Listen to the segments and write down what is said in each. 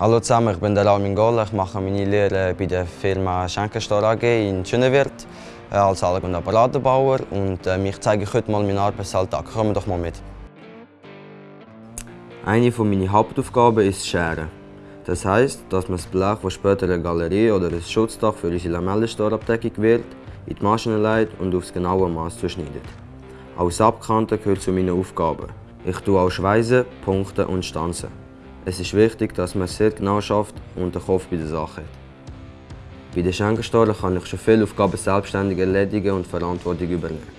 Hallo zusammen, ich bin der Armin Goll. Ich mache meine Lehre bei der Firma Schenkenstor AG in Schönewirt äh, als Anlage- und Apparatenbauer und äh, ich zeige euch heute mal meinen Arbeitsalltag. Kommen doch mal mit. Eine meiner Hauptaufgaben ist Scheren. Das heisst, dass man das Blech, das später eine Galerie oder ein Schutzdach für unsere Lamellenstorabdeckung wird, in die Maschine leitet und aufs genaue Maß zuschneidet. Als Abkanten gehört zu meinen Aufgaben. Ich tue auch Schweißen, Punkte und Stanzen. Es ist wichtig, dass man sehr genau schafft und den Kopf bei der Sache hat. Bei den Schenkenstoren kann ich schon viele Aufgaben selbstständig erledigen und Verantwortung übernehmen.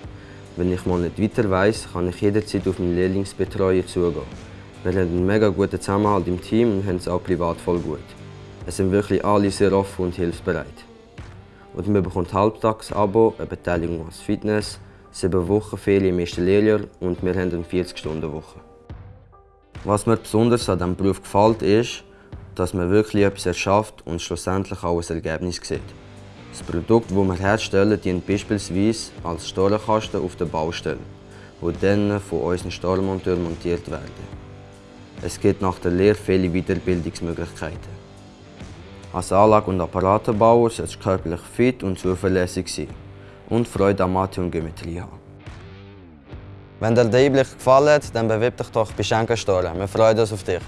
Wenn ich mal nicht weiter weiss, kann ich jederzeit auf meinen Lehrlingsbetreuer zugehen. Wir haben einen mega guten Zusammenhalt im Team und haben es auch privat voll gut. Es sind wirklich alle sehr offen und hilfsbereit. Und man bekommt Halbtags-Abo, eine Beteiligung als Fitness, sieben Wochen Ferien im ersten Lehrjahr und wir haben eine 40-Stunden-Woche. Was mir besonders an diesem Beruf gefällt, ist, dass man wirklich etwas erschafft und schlussendlich auch ein Ergebnis sieht. Das Produkt, das wir herstellen, dient beispielsweise als Storenkasten auf der Baustelle, die dann von unseren Storenmonteuren montiert werden. Es gibt nach der Lehre viele Weiterbildungsmöglichkeiten. Als Anlage- und Apparatenbauer sollst du körperlich fit und zuverlässig sein und Freude an Mathe und Geometrie haben. Wenn dir der Einblick hat, dann bewirb dich doch bei Schenkenstoren. Wir freuen uns auf dich.